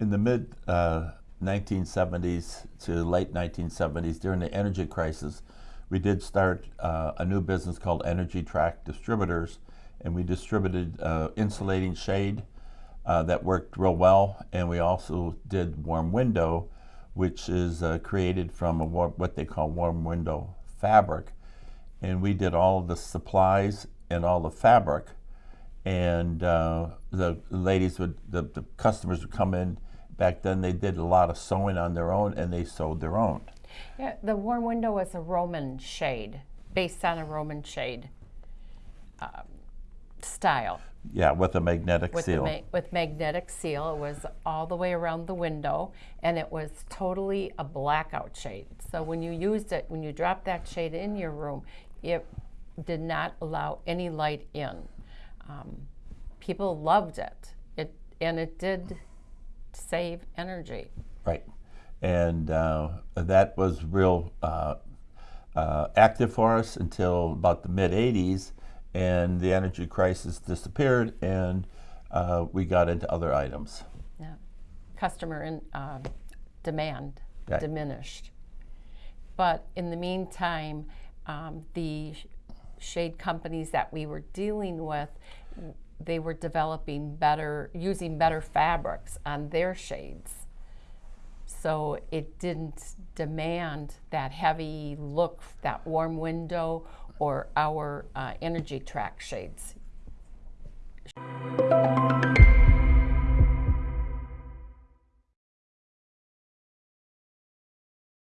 In the mid uh, 1970s to late 1970s, during the energy crisis, we did start uh, a new business called Energy Track Distributors, and we distributed uh, insulating shade uh, that worked real well, and we also did warm window, which is uh, created from what they call warm window fabric, and we did all the supplies and all the fabric, and uh, the ladies would, the, the customers would come in. Back then, they did a lot of sewing on their own, and they sewed their own. Yeah, the warm window was a Roman shade, based on a Roman shade um, style. Yeah, with a magnetic With, seal. ma- with magnetic seal, it was all the way around the window, and it was totally a blackout shade. So when you used it, when you dropped that shade in your room, it did not allow any light in. Um, people loved it. It and it did save energy. Right. And uh, that was real uh, uh, active for us until about the mid 80s, and the energy crisis disappeared, and uh, we got into other items. Yeah. Customer in, um demand Right. diminished. But in the meantime, um, the shade companies that we were dealing with, they were developing better, using better fabrics on their shades. So it didn't demand that heavy look, that warm window, or our uh, energy track shades.